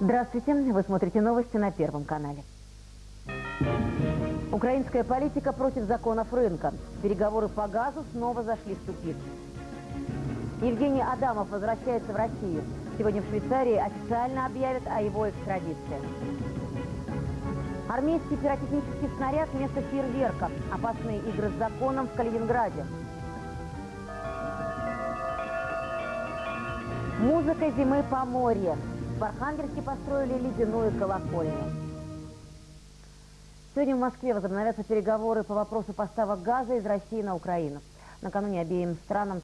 Здравствуйте, вы смотрите новости на Первом канале. Украинская политика против законов рынка. Переговоры по газу снова зашли в тупик. Евгений Адамов возвращается в Россию. Сегодня в Швейцарии официально объявят о его экстрадиции. Армейский пиротехнический снаряд вместо фейерверка. Опасные игры с законом в Калининграде. Музыка зимы по море. В Архангельске построили ледяную колокольню. Сегодня в Москве возобновятся переговоры по вопросу поставок газа из России на Украину. Накануне обеим странам